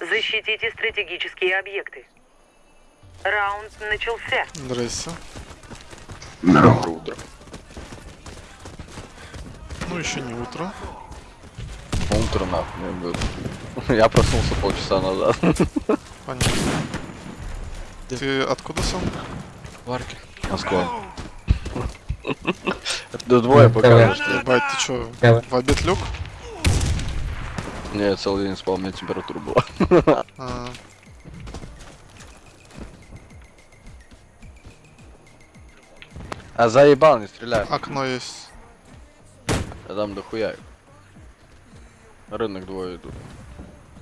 Защитите стратегические объекты. Раунд начался. Здрасте. Доброе утро. Ну, еще не утро. Утро нахуй. Я проснулся полчаса назад. Понятно. Ты откуда сам? Варки. Москва. Да двое пока. Ебать, ты чё, в обед лег? Не, я целый день спал, у меня температура была. А, А заебал, не стреляй. окно есть. Я там дохуя. Рынок двое идут.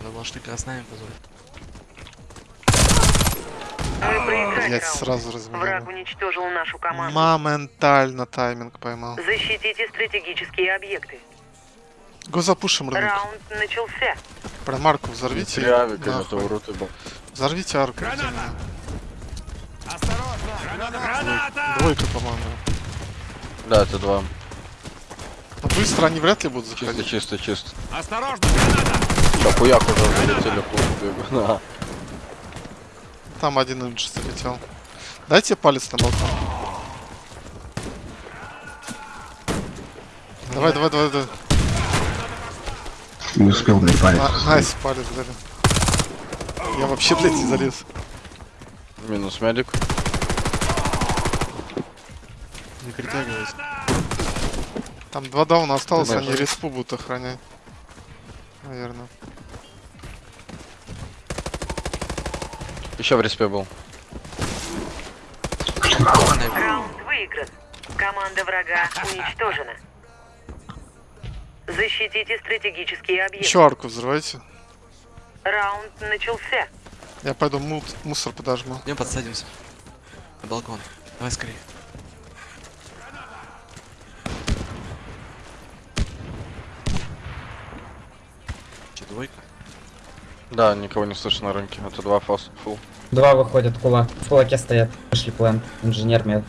Думал, что красная позволит. Проиграли Блять, раунд. сразу Враг разменял. уничтожил нашу команду. Моментально тайминг поймал. Защитите стратегические объекты. Го запушим рынок. Раунд начался. Прям арку взорвите. Это нахуй. урод ебал. Взорвите арку. Двойка, по-моему. Да, это два. Ну, быстро они вряд ли будут Чисто, заходить. чисто, чисто. Осторожно, граната! Да хуяк уже залетели в клуб. Там один имидж залетел. Дайте палец на балкон. Давай, давай, давай, давай. Не успел мне палец. На- Nice, палец дали. Я вообще, блядь, не залез. Минус медик. Не притягивайся. Там два дауна осталось, Ты они респу будут охранять. Наверное. Еще в респе был. Раунд выигран. Команда врага уничтожена. Защитите стратегические объекты. Еще арку взрывайте. Раунд начался. Я пойду мут, мусор подожму. Идем подсадимся. На балкон. Давай скорее. Че, двойка? Да, никого не слышно на рынке. Это два фас фул. Два выходят, кулак. В кулаке стоят. Пошли план. Инженер мед.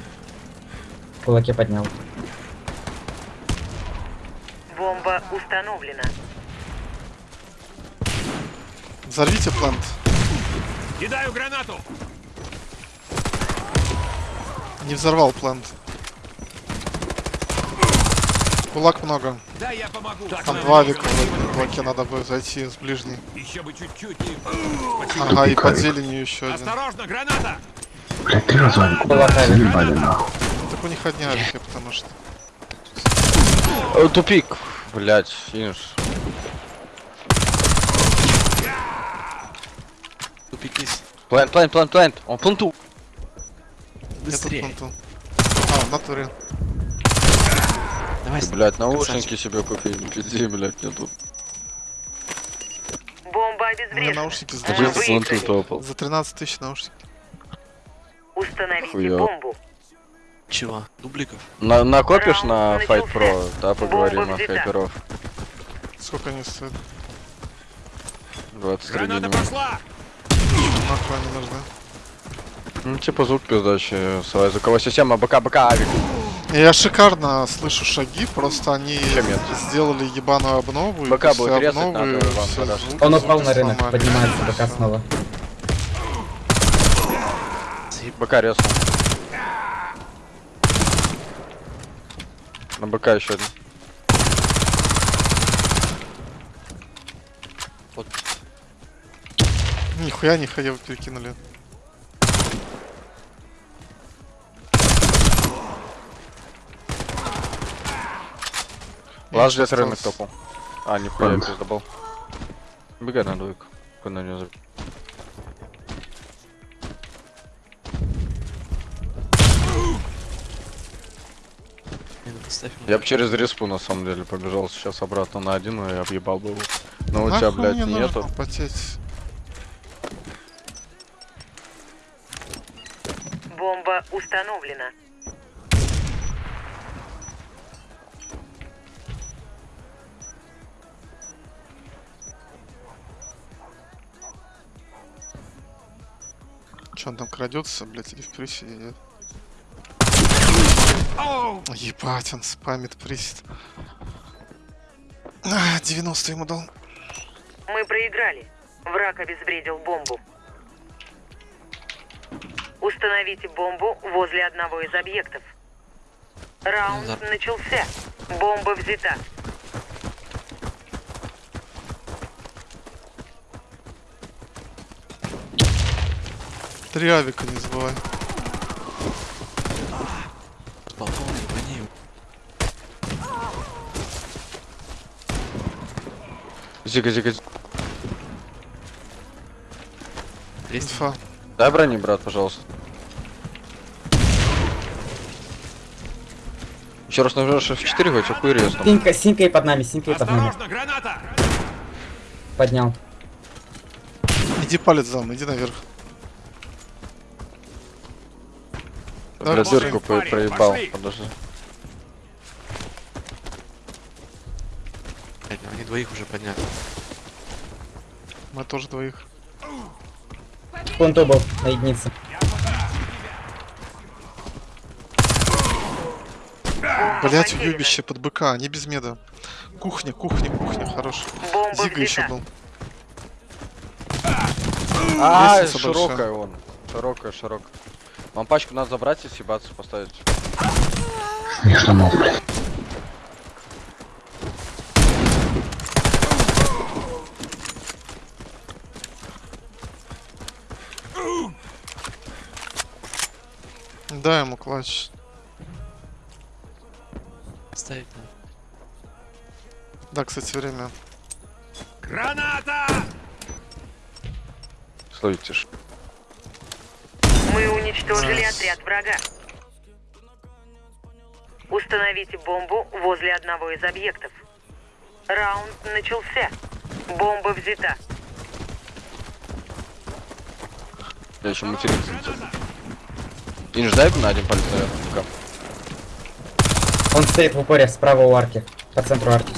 В кулаке поднял. Бомба установлена. Взорвите плант. Кидаю гранату! Не взорвал плант. Кулак много. Да, я помогу. Так, Там два века в кулаке надо бы зайти с ближней. Еще бы чуть-чуть и... Ага, и под Тупикавик. зеленью еще один. Осторожно, граната! Блять, три раза авику Кулак заебали нахуй. Так у них одни авики, потому что. Э, Тупик. Блять, финиш. Тупик есть. Плент, плент, плент, плент. Он пленту. Нету Быстрее. планту. А, в натуре. Давай, красавчик. наушники себе купи. Пизди, блядь, мне тут. Бомба обезврежена. наушники за, Один с 13 пленту выиграли. топал. за 13 тысяч наушники. Установите Хуя. бомбу. Чего? Дубликов? На, накопишь Раунд на Fight. Pro, да, поговорим Бомба о взята. хайперов. Сколько они стоят? 23 Граната дня. пошла! Нахуй они нужны. Ну, типа звук пиздачий. Своя звуковая система, БК, БК, авик. Я шикарно слышу шаги, просто они сделали ебаную обнову. и БК будет резать, обновы надо вам звуки Он упал на рынок. сломали. Поднимается БК снова. БК резал. На БК еще один. Вот. Нихуя не ходил, перекинули. Лаз где рынок топал. А, нихуя, Ладно. пиздобол. Бегай на двойку. Куда не заб- Не, ну поставь ему. Я бы через респу на самом деле побежал сейчас обратно на один и объебал бы его. Но у тебя, блядь, мне нету. нужно потеть. Бомба установлена. Он там крадется, блядь, или в крысе едет? Ебать, он спамит присед. А, 90 ему дал. Мы проиграли. Враг обезвредил бомбу. Установите бомбу возле одного из объектов. Раунд начался. Бомба взята. Три авика не забывай. С балкона, его. Зига, зига. Инфа. Дай брони, брат, пожалуйста. Еще раз нажмешь F4, хоть хуй резну. Синька, синька и под нами, синька и под нами. Граната! Поднял. Иди палец зам, иди наверх. Пошли. дырку проебал. Подожди. Блядь, Они двоих уже подняли. Мы тоже двоих. Пленту был на единице. Блять, уебище под БК, не без меда. Кухня, кухня, кухня, хорош. Зига еще был. А, широкая вон. Широкая, широкая. Вам пачку надо забрать и съебаться поставить. Не сломал, блядь. Дай ему клатч. Ставить надо. Да, кстати, время. Граната! Стойте ж. Мы уничтожили отряд врага. Установите бомбу возле одного из объектов. Раунд начался. Бомба взята. Я еще материться. И не ждай на один палец, наверное. Он стоит в упоре справа у арки. По центру арки.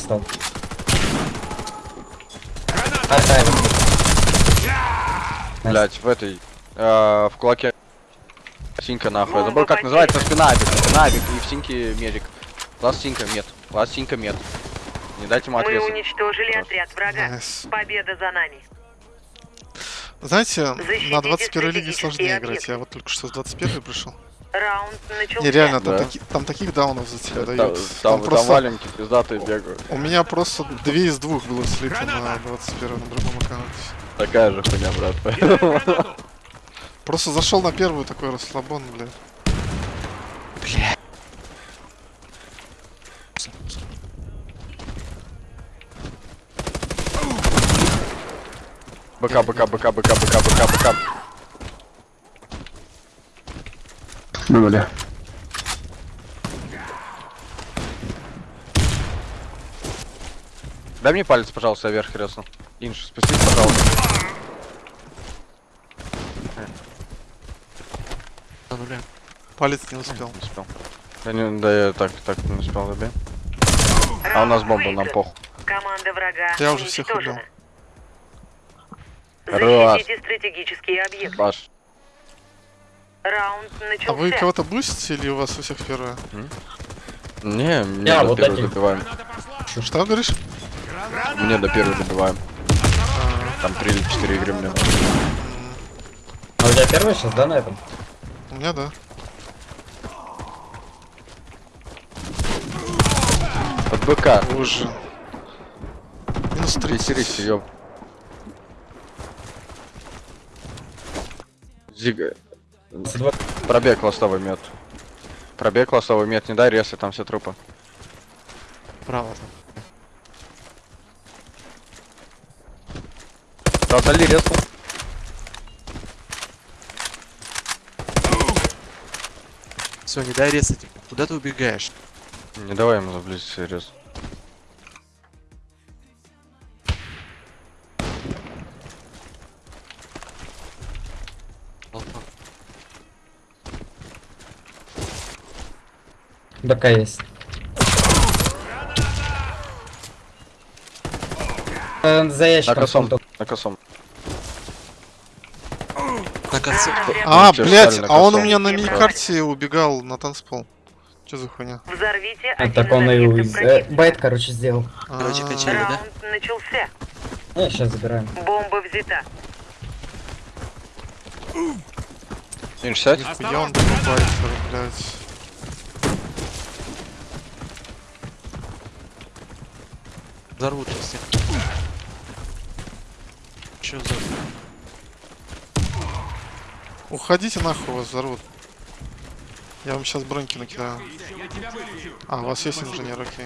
Найс. Блять, в этой. э, в кулаке. Синька нахуй. Я забыл, как называется потеряна. спина авик. Спина авик и в синьке медик. Ласт синька мед. Ласт синька мед. Не дайте ему Мы отрезать. уничтожили отряд врага. Найс. Победа за нами. Знаете, Защитите на 21 лиге сложнее играть. объекты. Я вот только что с 21 пришел. Раунд начался. Не, реально, там, Да. таки- там таких даунов за тебя Та- дают. Там, Там там просто... маленькие пиздатые бегают. У меня просто две из двух было слито на Граната! 21 на другом аккаунте. Такая же хуйня, брат. Просто зашел на первую такой расслабон, блядь. БК, БК, БК, БК, БК, БК, БК. Ну, бля. Дай мне палец, пожалуйста, вверх резну. Инш, спустись, пожалуйста. Нуле. Палец не успел. Не успел. Да, не, да я так, так не успел добить. А у нас бомба, нам похуй. Команда врага Я уже всех. Раз. Защитите стратегические объекты. Баш. Раунд А вы кого-то бустите или у вас у всех первое? Не, мне Я до вот первой таким. добиваем. Что говоришь? Мне до первой добиваем. Там 3 или 4 игры мне. А у тебя первая сейчас, да, на этом? У меня да. Под БК. Уже. Минус 30. Трясерись, ёб. Зига. Пробег ластовый мед. Пробег ластовый мед, не дай ресы, там все трупы. Право там. Да, дали рез. Все, не дай резать. Куда ты убегаешь? Не давай ему заблизиться рез. БК есть. Э, За На ящиком. косом, пленту. на косом. На конце. А, блядь, стали на а он у меня на миникарте убегал на танцпол. Что за хуйня? Взорвите А, так из он и уз- э. Байт, короче, сделал. Короче, А, качали, да? Раунд начался. Не, сейчас забираем. Бомба взята. Сядь. Нихуя он покупает, блядь. Взорвут сейчас всех. Че за... Уходите нахуй, вас взорвут. Я вам сейчас броньки накидаю. А, у вас есть инженер, окей.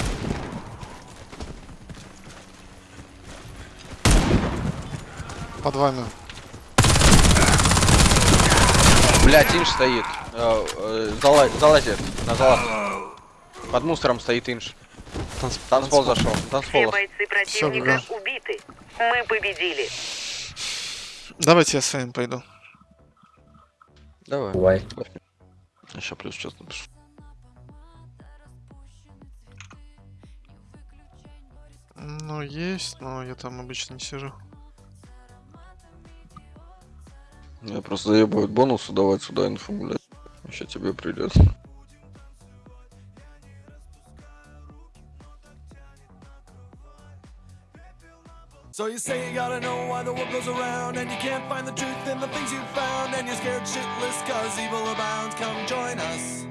Под вами. Блять, Инж стоит. Э, э, зала- залазит. На залаз. Под мусором стоит Инж. Танц... Танцпол зашел. Все Танцпол. бойцы противника Всё, убиты. Мы победили. Давайте я с вами пойду. Давай. Бывай. Еще плюс сейчас напишу. Ну, есть, но я там обычно не сижу. Я просто заебывают бонусы давать сюда инфу, блядь. Еще тебе придет. So you say you gotta know why the world goes around And you can't find the truth in the things you've found And you're scared shitless cause evil abounds. Come join us